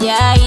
dài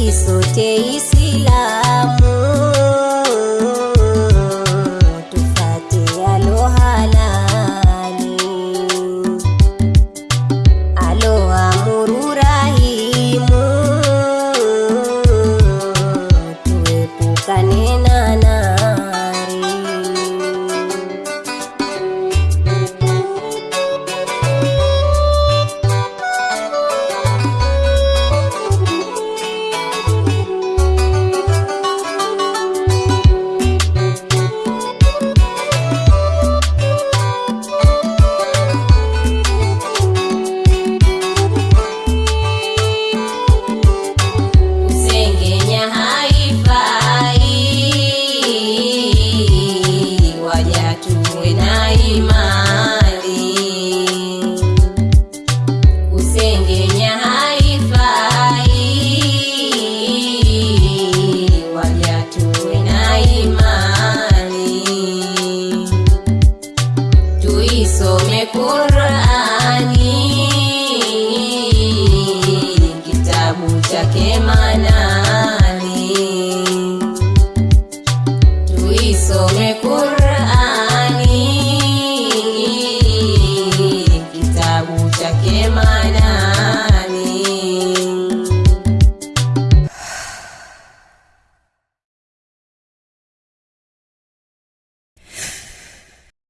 Basi sote